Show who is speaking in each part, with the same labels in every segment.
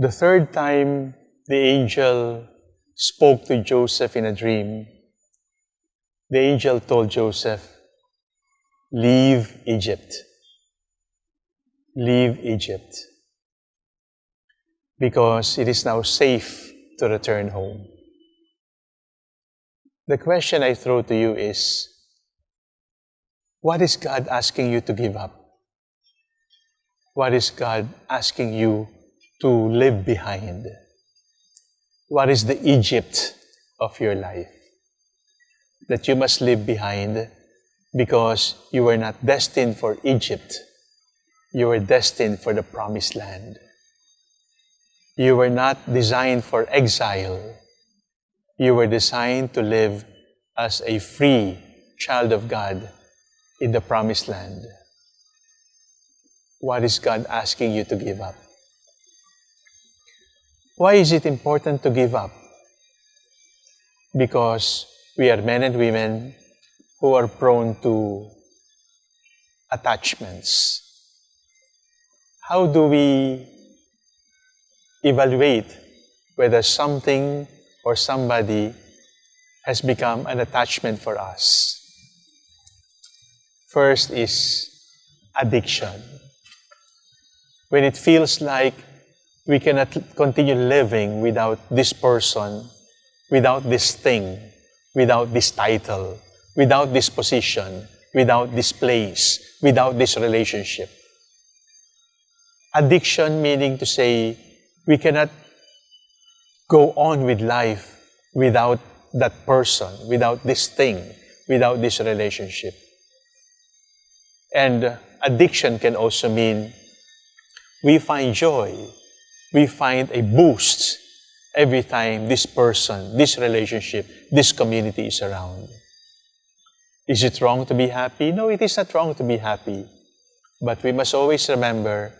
Speaker 1: The third time the angel spoke to Joseph in a dream, the angel told Joseph, Leave Egypt. Leave Egypt. Because it is now safe to return home. The question I throw to you is what is God asking you to give up? What is God asking you to leave behind? What is the Egypt of your life that you must leave behind because you were not destined for Egypt? You were destined for the promised land. You were not designed for exile. You were designed to live as a free child of God in the promised land. What is God asking you to give up? Why is it important to give up? Because we are men and women who are prone to attachments. How do we evaluate whether something or somebody has become an attachment for us? First is addiction. When it feels like we cannot continue living without this person, without this thing, without this title, without this position, without this place, without this relationship. Addiction meaning to say we cannot go on with life without that person, without this thing, without this relationship. And addiction can also mean we find joy, we find a boost every time this person, this relationship, this community is around. Is it wrong to be happy? No, it is not wrong to be happy. But we must always remember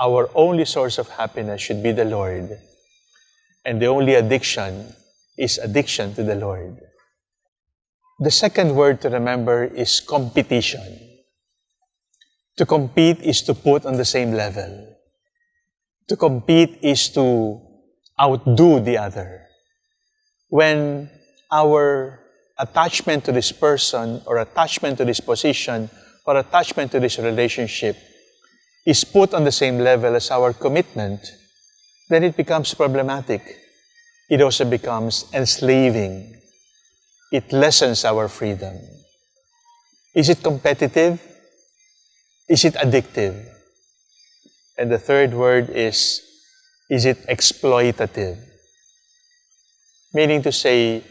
Speaker 1: our only source of happiness should be the Lord. And the only addiction is addiction to the Lord. The second word to remember is competition. To compete is to put on the same level. To compete is to outdo the other. When our attachment to this person or attachment to this position or attachment to this relationship is put on the same level as our commitment, then it becomes problematic. It also becomes enslaving. It lessens our freedom. Is it competitive? Is it addictive? And the third word is, is it exploitative? Meaning to say,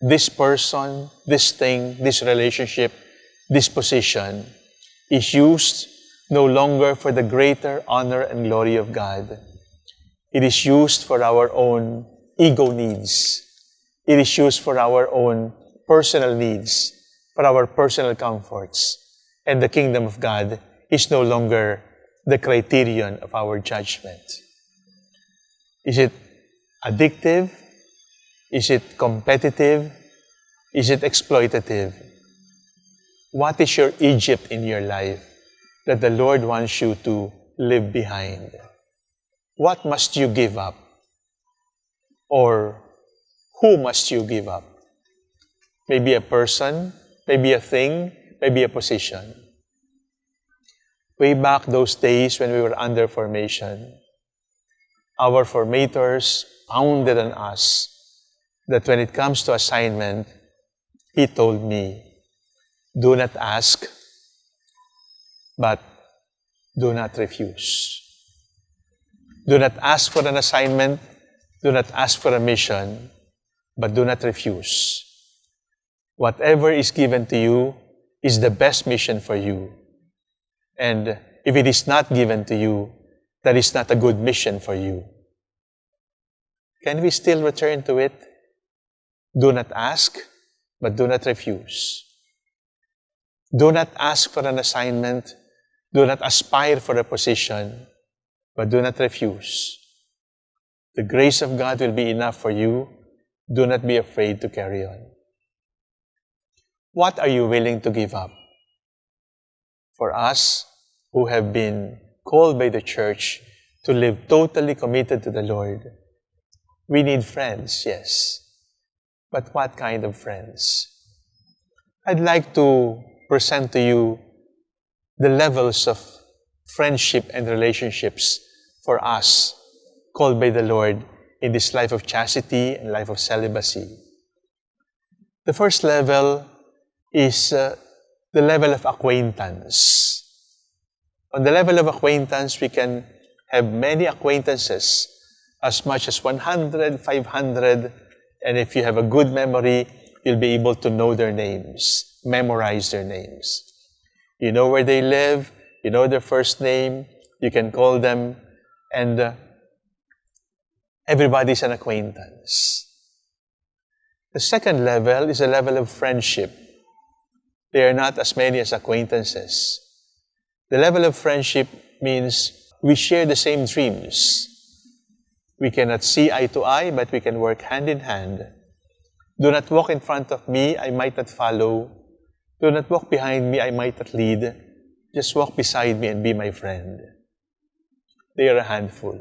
Speaker 1: this person, this thing, this relationship, this position is used no longer for the greater honor and glory of God. It is used for our own ego needs. It is used for our own personal needs, for our personal comforts. And the kingdom of God is no longer the criterion of our judgment. Is it addictive? Is it competitive? Is it exploitative? What is your Egypt in your life that the Lord wants you to leave behind? What must you give up? Or who must you give up? Maybe a person, maybe a thing, maybe a position way back those days when we were under formation, our formators pounded on us that when it comes to assignment, he told me, do not ask, but do not refuse. Do not ask for an assignment, do not ask for a mission, but do not refuse. Whatever is given to you is the best mission for you. And if it is not given to you, that is not a good mission for you. Can we still return to it? Do not ask, but do not refuse. Do not ask for an assignment. Do not aspire for a position, but do not refuse. The grace of God will be enough for you. Do not be afraid to carry on. What are you willing to give up? For us who have been called by the church to live totally committed to the Lord, we need friends, yes. But what kind of friends? I'd like to present to you the levels of friendship and relationships for us called by the Lord in this life of chastity and life of celibacy. The first level is uh, the level of acquaintance. On the level of acquaintance, we can have many acquaintances, as much as 100, 500, and if you have a good memory, you'll be able to know their names, memorize their names. You know where they live, you know their first name, you can call them, and uh, everybody's an acquaintance. The second level is a level of friendship. They are not as many as acquaintances. The level of friendship means we share the same dreams. We cannot see eye to eye, but we can work hand in hand. Do not walk in front of me, I might not follow. Do not walk behind me, I might not lead. Just walk beside me and be my friend. They are a handful.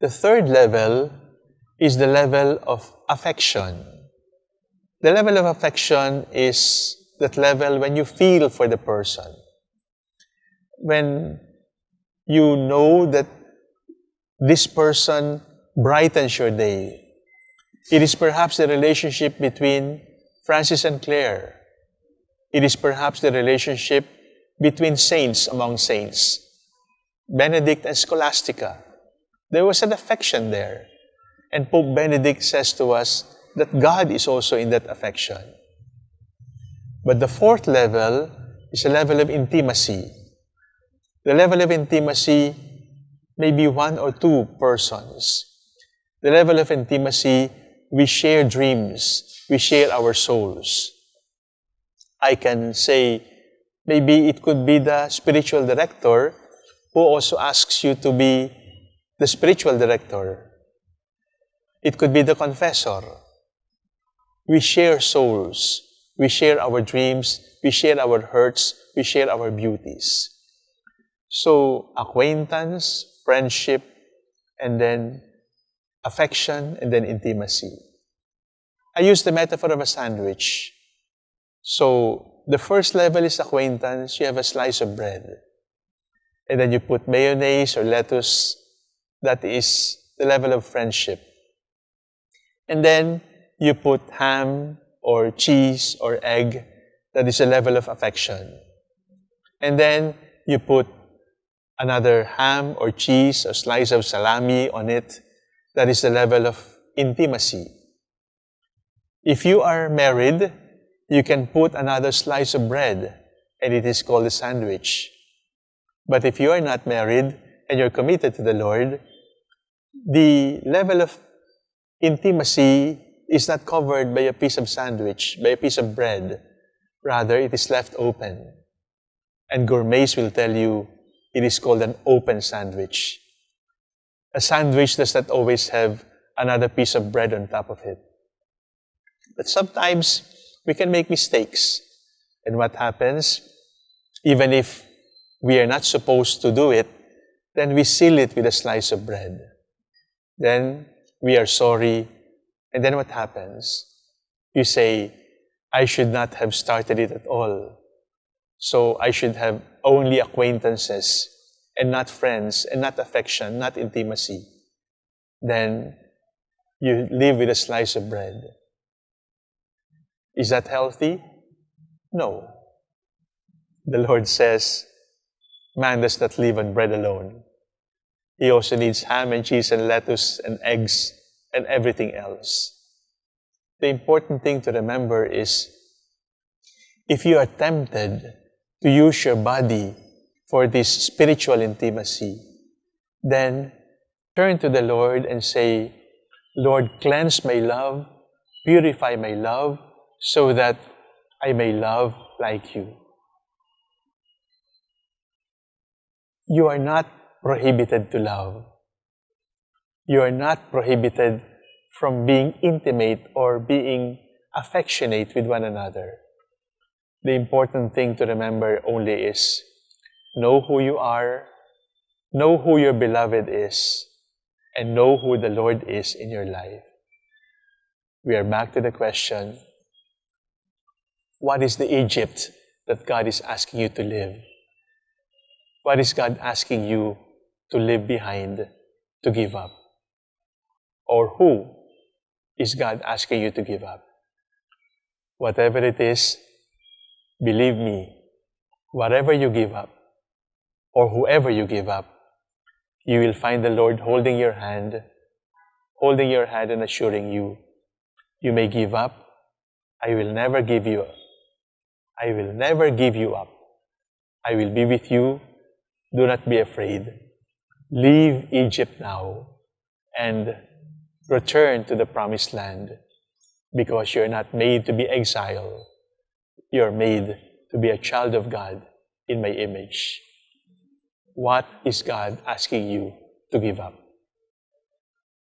Speaker 1: The third level is the level of affection. The level of affection is that level when you feel for the person. When you know that this person brightens your day. It is perhaps the relationship between Francis and Clare. It is perhaps the relationship between saints among saints, Benedict and Scholastica. There was an affection there. And Pope Benedict says to us that God is also in that affection. But the fourth level is a level of intimacy. The level of intimacy may be one or two persons. The level of intimacy, we share dreams, we share our souls. I can say, maybe it could be the spiritual director who also asks you to be the spiritual director. It could be the confessor. We share souls. We share our dreams. We share our hurts. We share our beauties. So, acquaintance, friendship, and then affection, and then intimacy. I use the metaphor of a sandwich. So, the first level is acquaintance. You have a slice of bread. And then you put mayonnaise or lettuce. That is the level of friendship. And then you put ham or cheese or egg. That is a level of affection. And then you put another ham or cheese or slice of salami on it. That is the level of intimacy. If you are married, you can put another slice of bread and it is called a sandwich. But if you are not married and you're committed to the Lord, the level of intimacy is not covered by a piece of sandwich, by a piece of bread. Rather, it is left open. And gourmets will tell you it is called an open sandwich. A sandwich does not always have another piece of bread on top of it. But sometimes we can make mistakes. And what happens? Even if we are not supposed to do it, then we seal it with a slice of bread. Then we are sorry. And then what happens? You say, I should not have started it at all. So I should have only acquaintances and not friends and not affection, not intimacy. Then you live with a slice of bread. Is that healthy? No. The Lord says, man does not live on bread alone. He also needs ham and cheese and lettuce and eggs and everything else. The important thing to remember is if you are tempted to use your body for this spiritual intimacy, then turn to the Lord and say, Lord, cleanse my love, purify my love, so that I may love like you. You are not prohibited to love. You are not prohibited from being intimate or being affectionate with one another. The important thing to remember only is know who you are, know who your beloved is and know who the Lord is in your life. We are back to the question what is the Egypt that God is asking you to live? What is God asking you to leave behind, to give up? Or who is God asking you to give up? Whatever it is, believe me, whatever you give up, or whoever you give up, you will find the Lord holding your hand, holding your hand and assuring you, you may give up, I will never give you up. I will never give you up. I will be with you. Do not be afraid. Leave Egypt now and return to the promised land because you're not made to be exile. You're made to be a child of God in my image. What is God asking you to give up?